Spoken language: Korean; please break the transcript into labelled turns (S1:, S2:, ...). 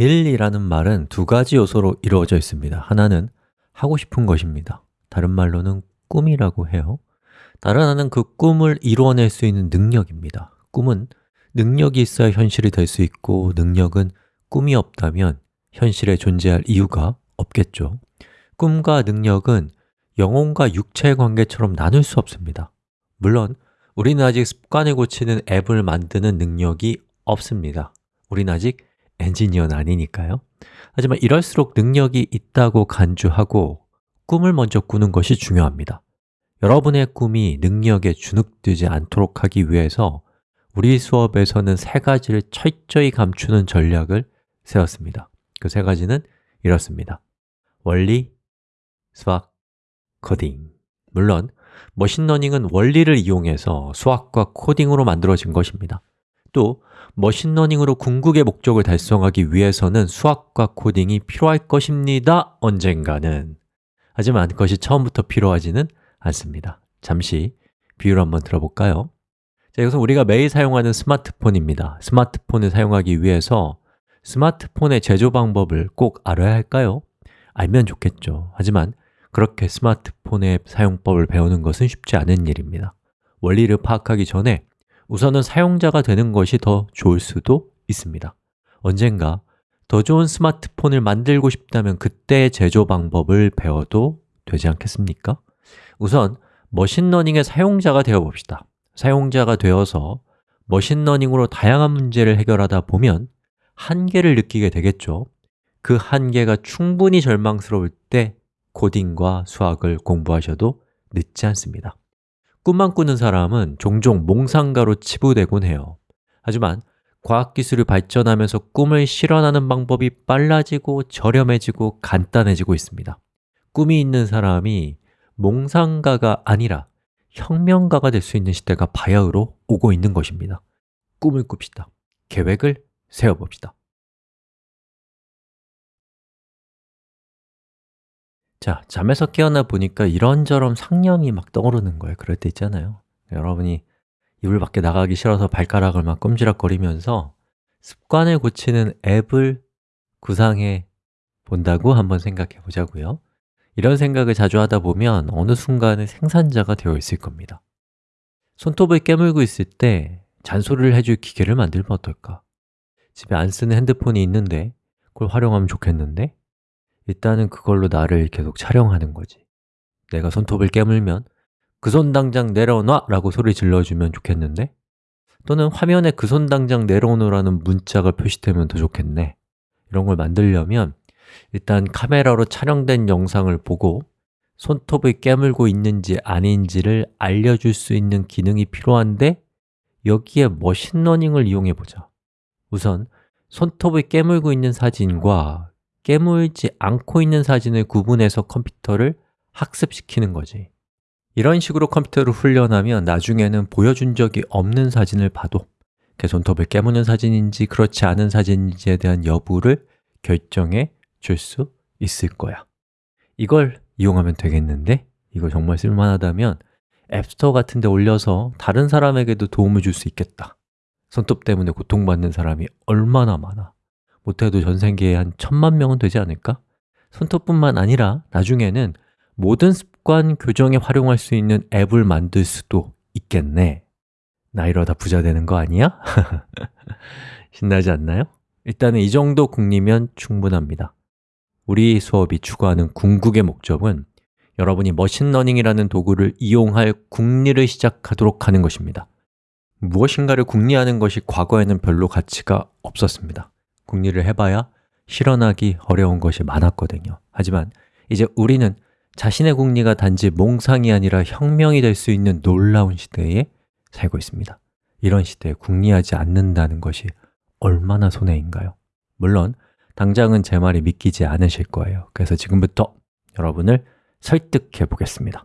S1: 일이라는 말은 두 가지 요소로 이루어져 있습니다. 하나는 하고 싶은 것입니다. 다른 말로는 꿈이라고 해요. 다른 하나는 그 꿈을 이루어낼 수 있는 능력입니다. 꿈은 능력이 있어야 현실이 될 수 있고 능력은 꿈이 없다면 현실에 존재할 이유가 없겠죠. 꿈과 능력은 영혼과 육체의 관계처럼 나눌 수 없습니다. 물론 우리는 아직 습관을 고치는 앱을 만드는 능력이 없습니다. 우리는 아직 엔지니어는 아니니까요. 하지만 이럴수록 능력이 있다고 간주하고 꿈을 먼저 꾸는 것이 중요합니다. 여러분의 꿈이 능력에 주눅들지 않도록 하기 위해서 우리 수업에서는 세 가지를 철저히 감추는 전략을 세웠습니다. 그 세 가지는 이렇습니다. 원리, 수학, 코딩. 물론 머신러닝은 원리를 이용해서 수학과 코딩으로 만들어진 것입니다 또 머신러닝으로 궁극의 목적을 달성하기 위해서는 수학과 코딩이 필요할 것입니다. 언젠가는. 하지만 그것이 처음부터 필요하지는 않습니다. 잠시 비유를 한번 들어볼까요? 자, 이것은 우리가 매일 사용하는 스마트폰입니다. 스마트폰을 사용하기 위해서 스마트폰의 제조 방법을 꼭 알아야 할까요? 알면 좋겠죠. 하지만 그렇게 스마트폰의 사용법을 배우는 것은 쉽지 않은 일입니다. 원리를 파악하기 전에 우선은 사용자가 되는 것이 더 좋을 수도 있습니다. 언젠가 더 좋은 스마트폰을 만들고 싶다면 그때의 제조 방법을 배워도 되지 않겠습니까? 우선 machine learning의 사용자가 되어 봅시다. 사용자가 되어서 machine learning으로 다양한 문제를 해결하다 보면 한계를 느끼게 되겠죠. 그 한계가 충분히 절망스러울 때 코딩과 수학을 공부하셔도 늦지 않습니다 꿈만 꾸는 사람은 종종 몽상가로 치부되곤 해요. 하지만 과학기술이 발전하면서 꿈을 실현하는 방법이 빨라지고 저렴해지고 간단해지고 있습니다. 꿈이 있는 사람이 몽상가가 아니라 혁명가가 될 수 있는 시대가 바야흐로 오고 있는 것입니다. 꿈을 꿉시다. 계획을 세워봅시다 자, 잠에서 깨어나 보니까 이런저런 상념이 막 떠오르는 거예요. 그럴 때 있잖아요. 여러분이 이불 밖에 나가기 싫어서 발가락을 막 꼼지락거리면서 습관을 고치는 앱을 구상해 본다고 한번 생각해 보자고요. 이런 생각을 자주 하다 보면 어느 순간에 생산자가 되어 있을 겁니다. 손톱을 깨물고 있을 때 잔소리를 해줄 기계를 만들면 어떨까? 집에 안 쓰는 핸드폰이 있는데 그걸 활용하면 좋겠는데 일단은 그걸로 나를 계속 촬영하는 거지. 내가 손톱을 깨물면 그 손 당장 내려놔! 라고 소리 질러주면 좋겠는데? 또는 화면에 그 손 당장 내려놓으라는 문자가 표시되면 더 좋겠네. 이런 걸 만들려면 일단 카메라로 촬영된 영상을 보고 손톱을 깨물고 있는지 아닌지를 알려줄 수 있는 기능이 필요한데 여기에 machine learning을 이용해 보자. 우선 손톱을 깨물고 있는 사진과 깨물지 않고 있는 사진을 구분해서 컴퓨터를 학습시키는 거지. 이런 식으로 컴퓨터를 훈련하면 나중에는 보여준 적이 없는 사진을 봐도 그 손톱을 깨무는 사진인지 그렇지 않은 사진인지에 대한 여부를 결정해 줄 수 있을 거야. 이걸 이용하면 되겠는데? 이거 정말 쓸만하다면 앱스토어 같은 데 올려서 다른 사람에게도 도움을 줄 수 있겠다. 손톱 때문에 고통받는 사람이 얼마나 많아 못해도 전 세계에 한 천만 명은 되지 않을까? 손톱뿐만 아니라 나중에는 모든 습관 교정에 활용할 수 있는 앱을 만들 수도 있겠네 나 이러다 부자 되는 거 아니야? 신나지 않나요? 일단은 이 정도 궁리면 충분합니다 우리 수업이 추구하는 궁극의 목적은 여러분이 machine learning이라는 도구를 이용할 궁리를 시작하도록 하는 것입니다 무엇인가를 궁리하는 것이 과거에는 별로 가치가 없었습니다 궁리를 해봐야 실현하기 어려운 것이 많았거든요. 하지만 이제 우리는 자신의 궁리가 단지 몽상이 아니라 혁명이 될 수 있는 놀라운 시대에 살고 있습니다. 이런 시대에 궁리하지 않는다는 것이 얼마나 손해인가요? 물론 당장은 제 말이 믿기지 않으실 거예요. 그래서 지금부터 여러분을 설득해 보겠습니다